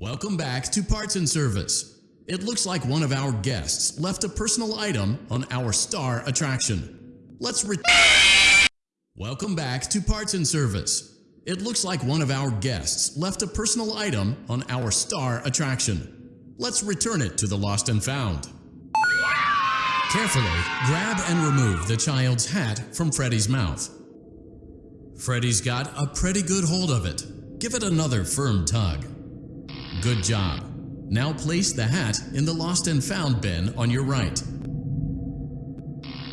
Welcome back to Parts and Service. It looks like one of our guests left a personal item on our star attraction. Let's re- Welcome back to Parts and Service. It looks like one of our guests left a personal item on our star attraction. Let's return it to the lost and found. Carefully grab and remove the child's hat from Freddy's mouth. Freddy's got a pretty good hold of it. Give it another firm tug. Good job. Now place the hat in the lost and found bin on your right.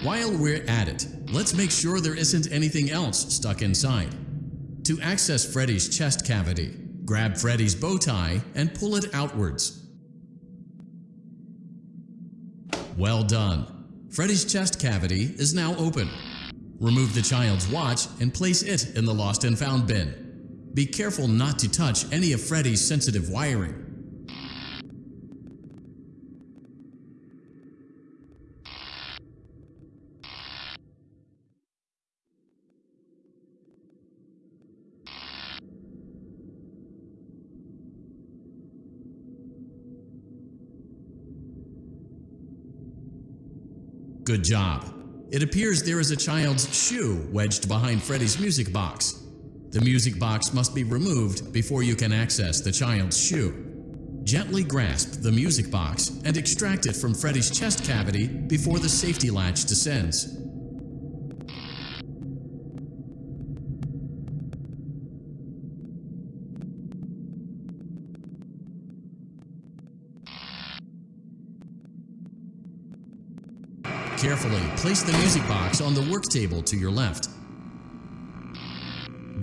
While we're at it, let's make sure there isn't anything else stuck inside. To access Freddy's chest cavity, grab Freddy's bow tie and pull it outwards. Well done. Freddy's chest cavity is now open. Remove the child's watch and place it in the lost and found bin. Be careful not to touch any of Freddy's sensitive wiring. Good job. It appears there is a child's shoe wedged behind Freddy's music box. The music box must be removed before you can access the child's shoe. Gently grasp the music box and extract it from Freddy's chest cavity before the safety latch descends. Carefully place the music box on the work table to your left.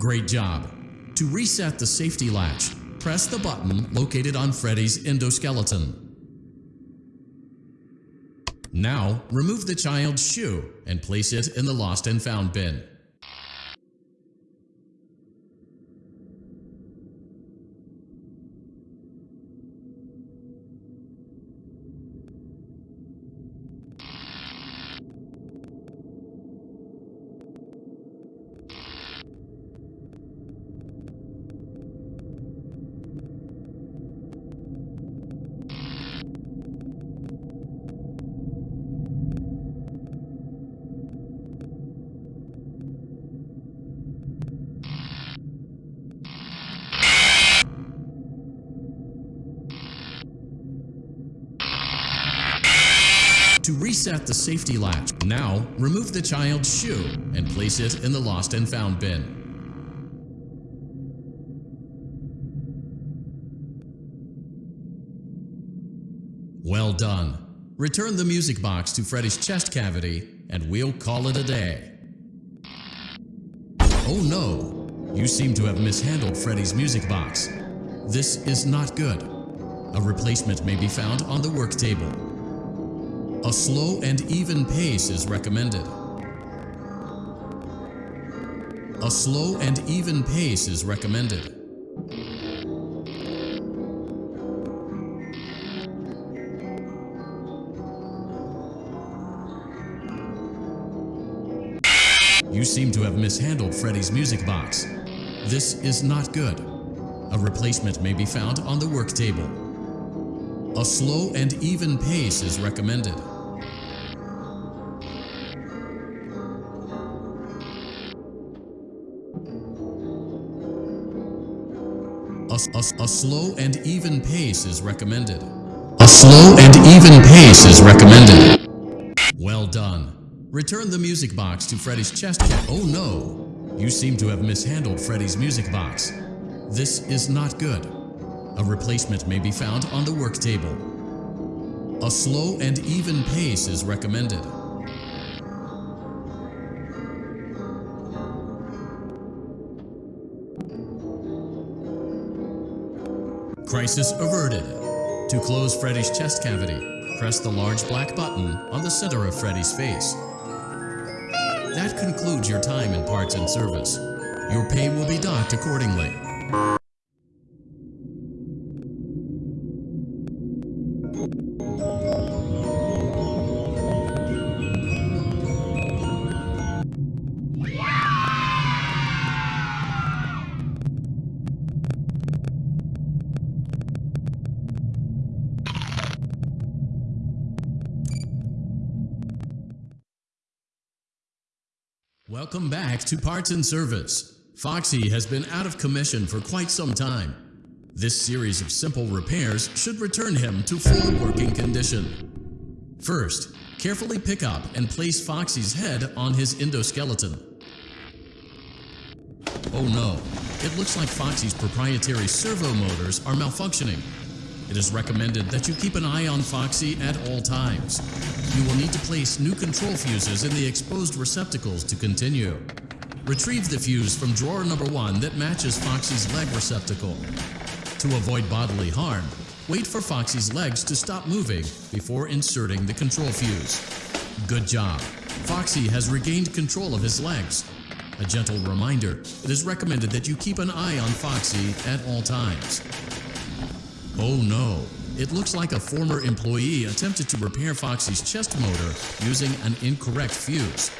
Great job. To reset the safety latch, press the button located on Freddy's endoskeleton. Now, remove the child's shoe and place it in the lost and found bin. To reset the safety latch, now remove the child's shoe and place it in the lost and found bin. Well done. Return the music box to Freddy's chest cavity and we'll call it a day. Oh no! You seem to have mishandled Freddy's music box. This is not good. A replacement may be found on the work table. A slow and even pace is recommended. A slow and even pace is recommended. You seem to have mishandled Freddy's music box. This is not good. A replacement may be found on the work table. A slow and even pace is recommended. A, slow and even pace is recommended. A slow and even pace is recommended. Well done. Return the music box to Freddy's chest. Oh no! You seem to have mishandled Freddy's music box. This is not good. A replacement may be found on the work table. A slow and even pace is recommended. Crisis averted. To close Freddy's chest cavity, press the large black button on the center of Freddy's face. That concludes your time in parts and service. Your pay will be docked accordingly. Welcome back to Parts and Service. Foxy has been out of commission for quite some time. This series of simple repairs should return him to full working condition. First, carefully pick up and place Foxy's head on his endoskeleton. Oh no, it looks like Foxy's proprietary servo motors are malfunctioning. It is recommended that you keep an eye on Foxy at all times. You will need to place new control fuses in the exposed receptacles to continue. Retrieve the fuse from drawer number one that matches Foxy's leg receptacle. To avoid bodily harm, wait for Foxy's legs to stop moving before inserting the control fuse. Good job. Foxy has regained control of his legs. A gentle reminder, it is recommended that you keep an eye on Foxy at all times. Oh no, it looks like a former employee attempted to repair Foxy's chest motor using an incorrect fuse.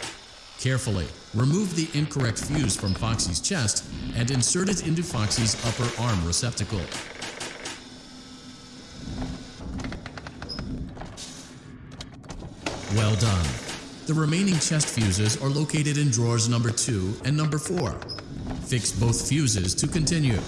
Carefully, remove the incorrect fuse from Foxy's chest and insert it into Foxy's upper arm receptacle. Well done. The remaining chest fuses are located in drawers number 2 and number 4. Fix both fuses to continue.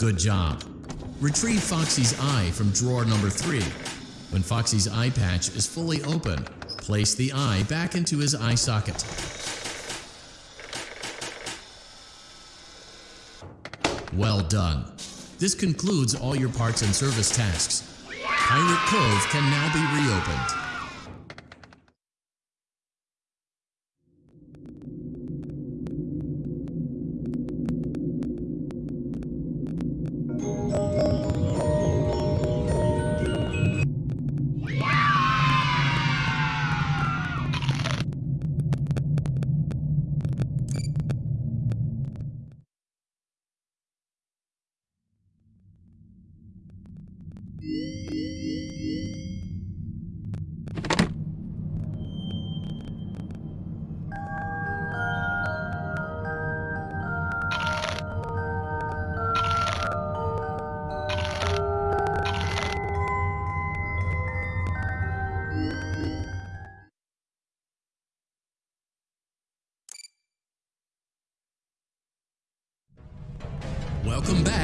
Good job. Retrieve Foxy's eye from drawer number 3. When Foxy's eye patch is fully open, place the eye back into his eye socket. Well done. This concludes all your parts and service tasks. Pirate Cove can now be reopened. Welcome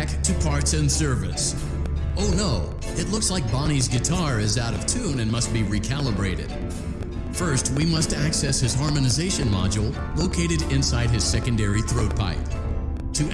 back to Parts and Service. Oh no, it looks like Bonnie's guitar is out of tune and must be recalibrated. First, we must access his harmonization module located inside his secondary throat pipe. To